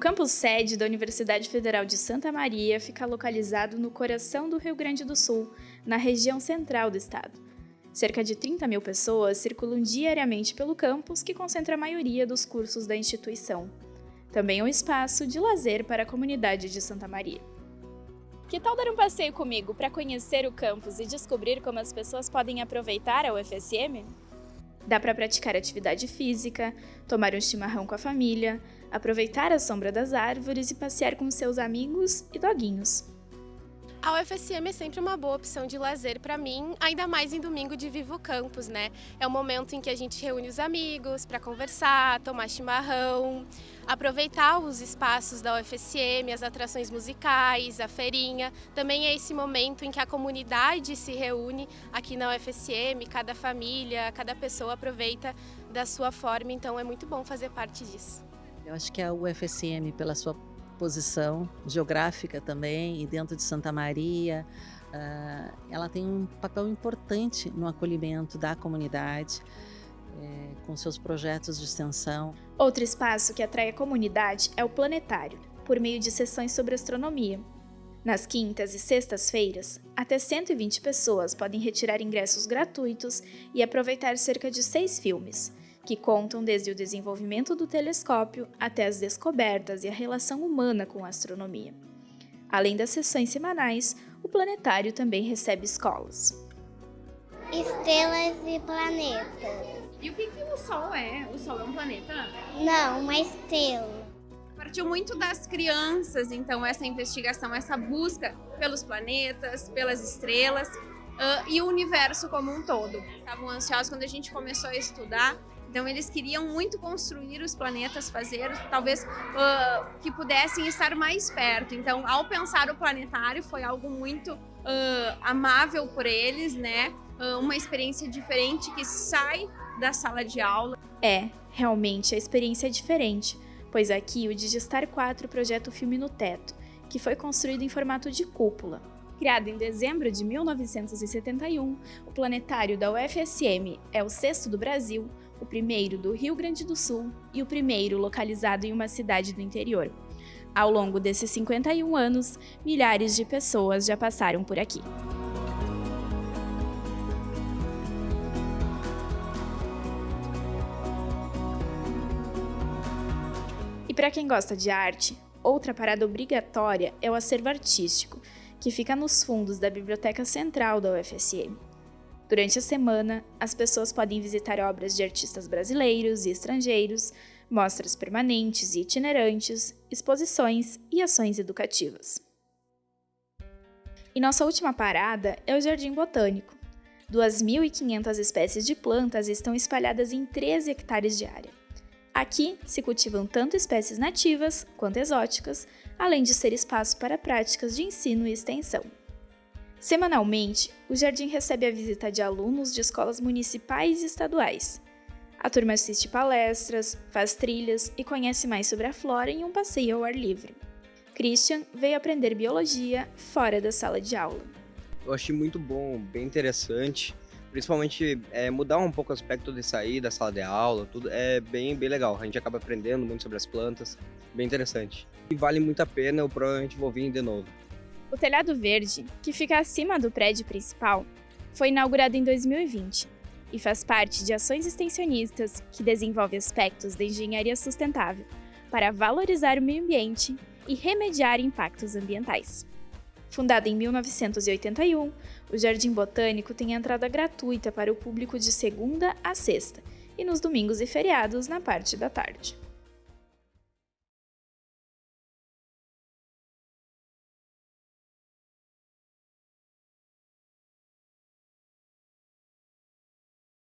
campus sede da Universidade Federal de Santa Maria fica localizado no coração do Rio Grande do Sul, na região central do estado. Cerca de 30 mil pessoas circulam diariamente pelo campus, que concentra a maioria dos cursos da instituição. Também é um espaço de lazer para a comunidade de Santa Maria. Que tal dar um passeio comigo para conhecer o campus e descobrir como as pessoas podem aproveitar a UFSM? Dá para praticar atividade física, tomar um chimarrão com a família, aproveitar a sombra das árvores e passear com seus amigos e doguinhos. A UFSM é sempre uma boa opção de lazer para mim, ainda mais em domingo de Vivo Campus, né? É o momento em que a gente reúne os amigos para conversar, tomar chimarrão, aproveitar os espaços da UFSM, as atrações musicais, a feirinha. Também é esse momento em que a comunidade se reúne aqui na UFSM, cada família, cada pessoa aproveita da sua forma, então é muito bom fazer parte disso. Eu acho que a UFSM, pela sua posição geográfica também, e dentro de Santa Maria, uh, ela tem um papel importante no acolhimento da comunidade, é, com seus projetos de extensão. Outro espaço que atrai a comunidade é o planetário, por meio de sessões sobre astronomia. Nas quintas e sextas-feiras, até 120 pessoas podem retirar ingressos gratuitos e aproveitar cerca de seis filmes, que contam desde o desenvolvimento do telescópio até as descobertas e a relação humana com a astronomia. Além das sessões semanais, o planetário também recebe escolas. Estrelas e planetas. E o que, que o Sol é? O Sol é um planeta? Não, uma estrela. Partiu muito das crianças, então, essa investigação, essa busca pelos planetas, pelas estrelas uh, e o universo como um todo. Estavam ansiosos quando a gente começou a estudar então eles queriam muito construir os planetas, fazer talvez uh, que pudessem estar mais perto. Então ao pensar o planetário foi algo muito uh, amável por eles, né? Uma experiência diferente que sai da sala de aula. É, realmente a experiência é diferente, pois aqui o Digistar 4 projeta o filme no teto, que foi construído em formato de cúpula. Criado em dezembro de 1971, o planetário da UFSM é o sexto do Brasil, o primeiro do Rio Grande do Sul e o primeiro localizado em uma cidade do interior. Ao longo desses 51 anos, milhares de pessoas já passaram por aqui. E para quem gosta de arte, outra parada obrigatória é o acervo artístico, que fica nos fundos da Biblioteca Central da UFSM. Durante a semana, as pessoas podem visitar obras de artistas brasileiros e estrangeiros, mostras permanentes e itinerantes, exposições e ações educativas. E nossa última parada é o Jardim Botânico. 2.500 espécies de plantas estão espalhadas em 13 hectares de área. Aqui se cultivam tanto espécies nativas quanto exóticas, além de ser espaço para práticas de ensino e extensão. Semanalmente, o jardim recebe a visita de alunos de escolas municipais e estaduais. A turma assiste palestras, faz trilhas e conhece mais sobre a flora em um passeio ao ar livre. Christian veio aprender biologia fora da sala de aula. Eu achei muito bom, bem interessante. Principalmente é, mudar um pouco o aspecto de sair da sala de aula, tudo é bem, bem legal. A gente acaba aprendendo muito sobre as plantas, bem interessante. E vale muito a pena, eu provavelmente vou vir de novo. O telhado verde, que fica acima do prédio principal, foi inaugurado em 2020 e faz parte de ações extensionistas que desenvolvem aspectos da engenharia sustentável para valorizar o meio ambiente e remediar impactos ambientais. Fundado em 1981, o Jardim Botânico tem entrada gratuita para o público de segunda a sexta e nos domingos e feriados na parte da tarde.